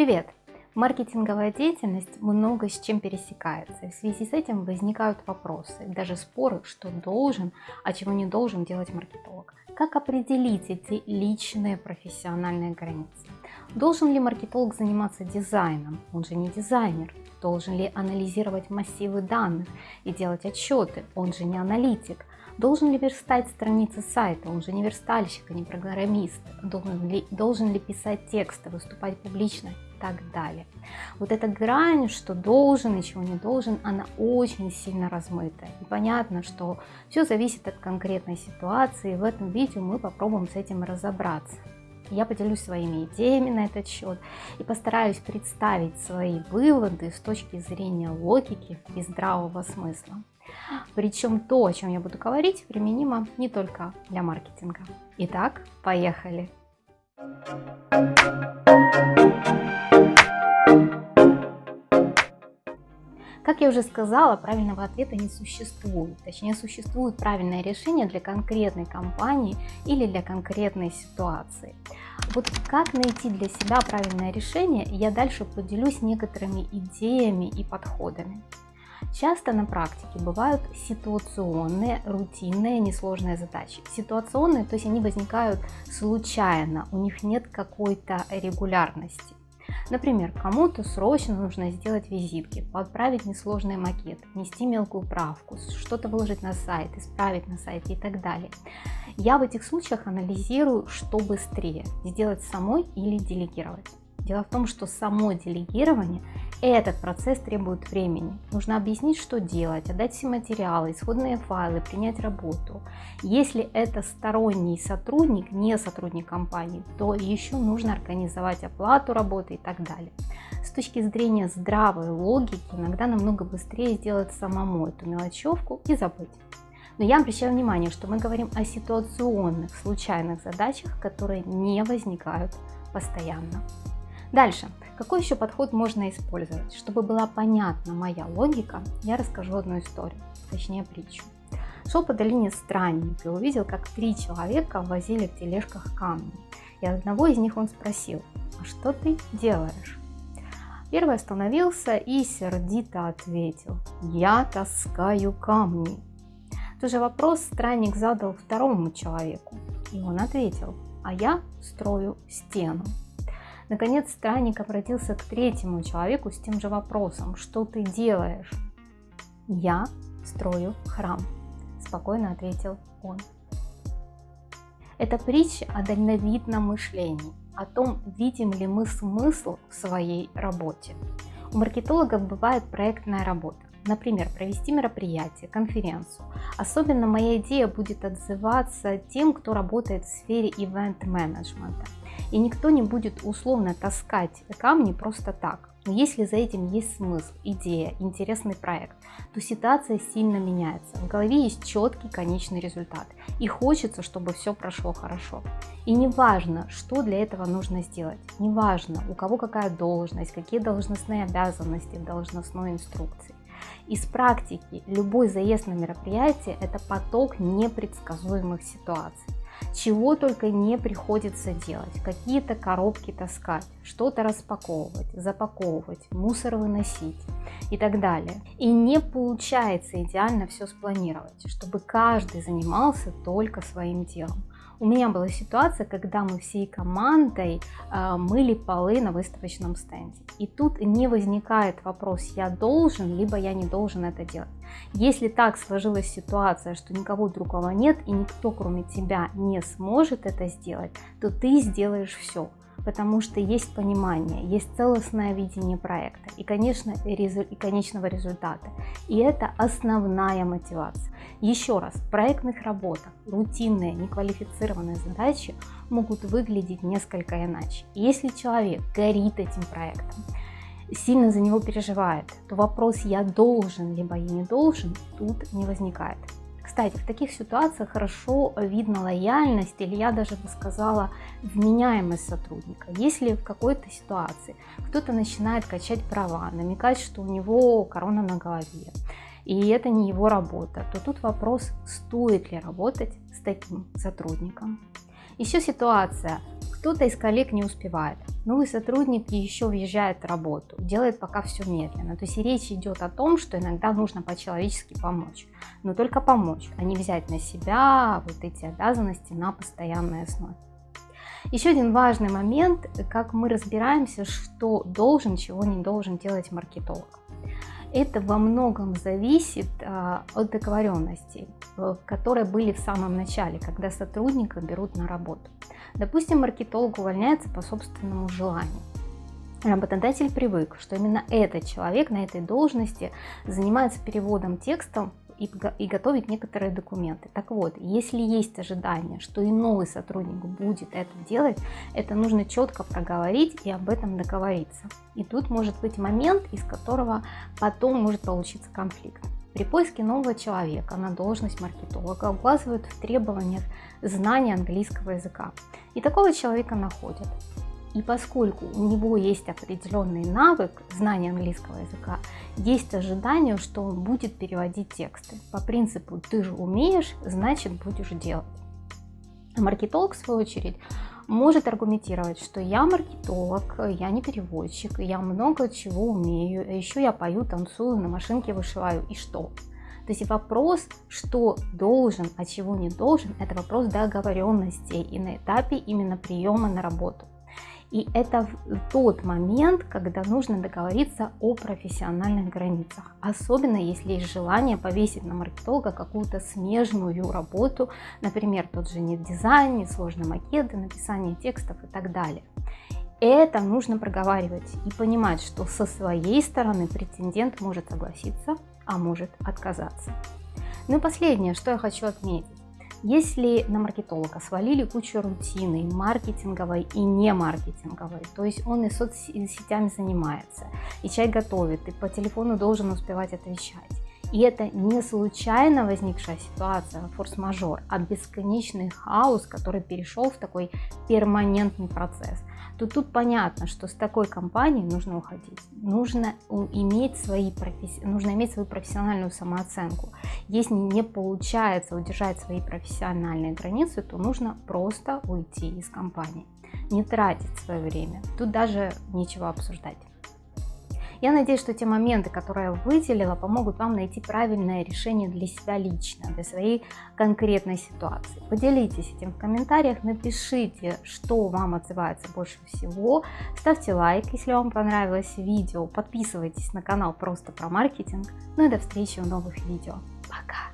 Привет! Маркетинговая деятельность много с чем пересекается. В связи с этим возникают вопросы, даже споры, что должен, а чего не должен делать маркетолог. Как определить эти личные профессиональные границы? Должен ли маркетолог заниматься дизайном? Он же не дизайнер. Должен ли анализировать массивы данных и делать отчеты? Он же не аналитик. Должен ли верстать страницы сайта? Он же не верстальщик, а не программист. Должен ли, должен ли писать тексты, выступать публично так далее. Вот эта грань, что должен и чего не должен, она очень сильно размыта. И понятно, что все зависит от конкретной ситуации. В этом видео мы попробуем с этим разобраться. Я поделюсь своими идеями на этот счет и постараюсь представить свои выводы с точки зрения логики и здравого смысла. Причем то, о чем я буду говорить, применимо не только для маркетинга. Итак, поехали! Я уже сказала, правильного ответа не существует. Точнее, существует правильное решение для конкретной компании или для конкретной ситуации. Вот как найти для себя правильное решение, я дальше поделюсь некоторыми идеями и подходами. Часто на практике бывают ситуационные, рутинные, несложные задачи. Ситуационные, то есть они возникают случайно, у них нет какой-то регулярности. Например, кому-то срочно нужно сделать визитки, подправить несложный макет, внести мелкую правку, что-то выложить на сайт, исправить на сайте и так далее. Я в этих случаях анализирую, что быстрее, сделать самой или делегировать. Дело в том, что само делегирование, этот процесс требует времени. Нужно объяснить, что делать, отдать все материалы, исходные файлы, принять работу. Если это сторонний сотрудник, не сотрудник компании, то еще нужно организовать оплату работы и так далее. С точки зрения здравой логики, иногда намного быстрее сделать самому эту мелочевку и забыть. Но я обращаю внимание, что мы говорим о ситуационных, случайных задачах, которые не возникают постоянно. Дальше, какой еще подход можно использовать? Чтобы была понятна моя логика, я расскажу одну историю, точнее притчу. Шел по долине странник и увидел, как три человека возили в тележках камни. И одного из них он спросил, а что ты делаешь? Первый остановился и сердито ответил, я таскаю камни. Тот же вопрос странник задал второму человеку, и он ответил, а я строю стену. Наконец странник обратился к третьему человеку с тем же вопросом. Что ты делаешь? Я строю храм, спокойно ответил он. Это притча о дальновидном мышлении, о том, видим ли мы смысл в своей работе. У маркетологов бывает проектная работа. Например, провести мероприятие, конференцию. Особенно моя идея будет отзываться тем, кто работает в сфере ивент-менеджмента. И никто не будет условно таскать камни просто так. Но если за этим есть смысл, идея, интересный проект, то ситуация сильно меняется. В голове есть четкий конечный результат. И хочется, чтобы все прошло хорошо. И не важно, что для этого нужно сделать. Не важно, у кого какая должность, какие должностные обязанности в должностной инструкции. Из практики любой заезд на мероприятие – это поток непредсказуемых ситуаций чего только не приходится делать. Какие-то коробки таскать, что-то распаковывать, запаковывать, мусор выносить и так далее. И не получается идеально все спланировать, чтобы каждый занимался только своим делом. У меня была ситуация, когда мы всей командой э, мыли полы на выставочном стенде. И тут не возникает вопрос, я должен, либо я не должен это делать. Если так сложилась ситуация, что никого другого нет и никто кроме тебя не сможет это сделать, то ты сделаешь все потому что есть понимание, есть целостное видение проекта и, конечно, и конечного результата. И это основная мотивация. Еще раз, в проектных работах рутинные, неквалифицированные задачи могут выглядеть несколько иначе. Если человек горит этим проектом, сильно за него переживает, то вопрос «я должен» либо «я не должен» тут не возникает. Кстати, в таких ситуациях хорошо видно лояльность или я даже бы сказала вменяемость сотрудника. Если в какой-то ситуации кто-то начинает качать права, намекать, что у него корона на голове, и это не его работа, то тут вопрос, стоит ли работать с таким сотрудником. Еще ситуация, Кто-то из коллег не успевает, новый сотрудник еще въезжает в работу, делает пока все медленно. То есть речь идет о том, что иногда нужно по-человечески помочь, но только помочь, а не взять на себя вот эти обязанности на постоянной основе. Еще один важный момент, как мы разбираемся, что должен, чего не должен делать маркетолог. Это во многом зависит а, от договоренностей, которые были в самом начале, когда сотрудника берут на работу. Допустим, маркетолог увольняется по собственному желанию. Работодатель привык, что именно этот человек на этой должности занимается переводом текстом и, и готовить некоторые документы. Так вот, если есть ожидание, что и новый сотрудник будет это делать, это нужно четко проговорить и об этом договориться. И тут может быть момент, из которого потом может получиться конфликт. При поиске нового человека на должность маркетолога указывают в требованиях знания английского языка. И такого человека находят. И поскольку у него есть определенный навык знания английского языка, есть ожидание, что он будет переводить тексты. По принципу «ты же умеешь, значит будешь делать». Маркетолог, в свою очередь, может аргументировать, что я маркетолог, я не переводчик, я много чего умею, еще я пою, танцую, на машинке вышиваю, и что? То есть вопрос, что должен, а чего не должен, это вопрос договоренностей и на этапе именно приема на работу. И это тот момент, когда нужно договориться о профессиональных границах. Особенно если есть желание повесить на маркетолога какую-то смежную работу, например, тот же нет дизайн, сложные макеты, написание текстов и так далее. Это нужно проговаривать и понимать, что со своей стороны претендент может согласиться, а может отказаться. Ну и последнее, что я хочу отметить. Если на маркетолога свалили кучу рутины, маркетинговой и не маркетинговой, то есть он и соцсетями занимается, и чай готовит, и по телефону должен успевать отвечать, и это не случайно возникшая ситуация, форс-мажор, а бесконечный хаос, который перешел в такой перманентный процесс то тут понятно, что с такой компанией нужно уходить. Нужно иметь, свои професси... нужно иметь свою профессиональную самооценку. Если не получается удержать свои профессиональные границы, то нужно просто уйти из компании. Не тратить свое время. Тут даже нечего обсуждать. Я надеюсь, что те моменты, которые я выделила, помогут вам найти правильное решение для себя лично, для своей конкретной ситуации. Поделитесь этим в комментариях, напишите, что вам отзывается больше всего. Ставьте лайк, если вам понравилось видео. Подписывайтесь на канал просто про маркетинг. Ну и до встречи в новых видео. Пока!